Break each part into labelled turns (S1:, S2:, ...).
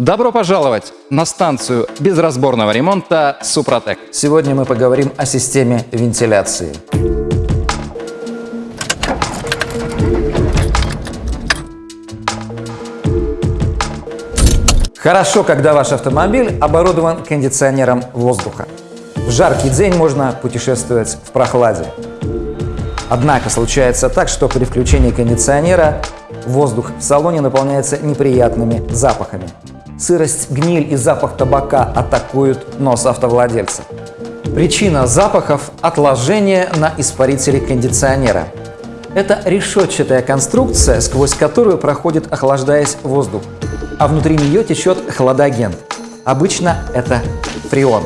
S1: Добро пожаловать на станцию безразборного ремонта «Супротек».
S2: Сегодня мы поговорим о системе вентиляции. Хорошо, когда ваш автомобиль оборудован кондиционером воздуха. В жаркий день можно путешествовать в прохладе. Однако случается так, что при включении кондиционера воздух в салоне наполняется неприятными запахами. Сырость, гниль и запах табака атакуют нос автовладельца. Причина запахов – отложение на испарителе кондиционера. Это решетчатая конструкция, сквозь которую проходит, охлаждаясь, воздух, а внутри нее течет хладагент. Обычно это фреон.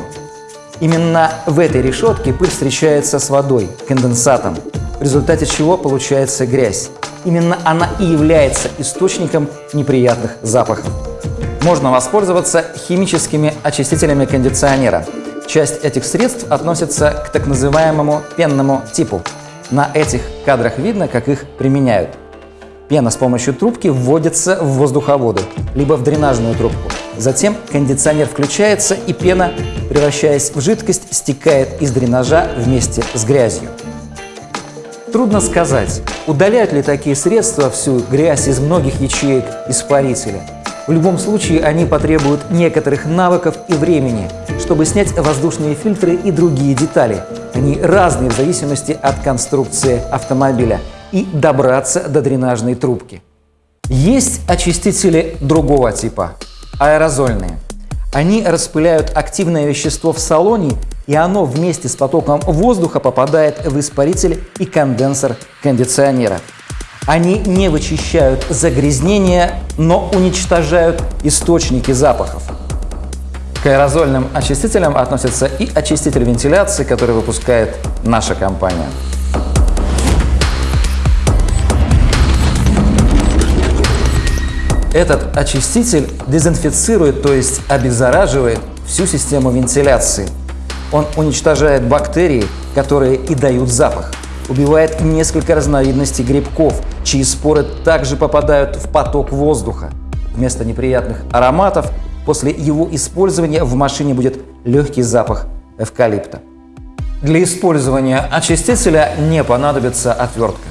S2: Именно в этой решетке пыль встречается с водой, конденсатом, в результате чего получается грязь. Именно она и является источником неприятных запахов. Можно воспользоваться химическими очистителями кондиционера. Часть этих средств относится к так называемому пенному типу. На этих кадрах видно, как их применяют. Пена с помощью трубки вводится в воздуховоды, либо в дренажную трубку. Затем кондиционер включается, и пена, превращаясь в жидкость, стекает из дренажа вместе с грязью. Трудно сказать, удаляют ли такие средства всю грязь из многих ячеек испарителя. В любом случае они потребуют некоторых навыков и времени, чтобы снять воздушные фильтры и другие детали. Они разные в зависимости от конструкции автомобиля и добраться до дренажной трубки. Есть очистители другого типа – аэрозольные. Они распыляют активное вещество в салоне, и оно вместе с потоком воздуха попадает в испаритель и конденсор кондиционера. Они не вычищают загрязнения, но уничтожают источники запахов. К аэрозольным очистителям относится и очиститель вентиляции, который выпускает наша компания. Этот очиститель дезинфицирует, то есть обеззараживает всю систему вентиляции. Он уничтожает бактерии, которые и дают запах. Убивает несколько разновидностей грибков, чьи споры также попадают в поток воздуха. Вместо неприятных ароматов после его использования в машине будет легкий запах эвкалипта. Для использования очистителя не понадобится отвертка.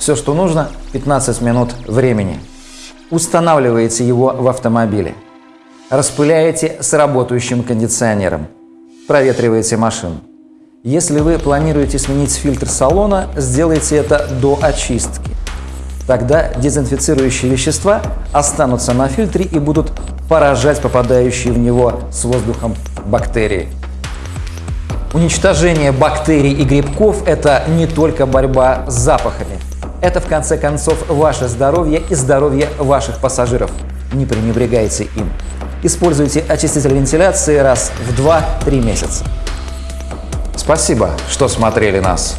S2: Все, что нужно – 15 минут времени. Устанавливаете его в автомобиле. Распыляете с работающим кондиционером. Проветриваете машину. Если вы планируете сменить фильтр салона, сделайте это до очистки. Тогда дезинфицирующие вещества останутся на фильтре и будут поражать попадающие в него с воздухом бактерии. Уничтожение бактерий и грибков – это не только борьба с запахами – это, в конце концов, ваше здоровье и здоровье ваших пассажиров. Не пренебрегайте им. Используйте очиститель вентиляции раз в 2-3 месяца. Спасибо, что смотрели нас.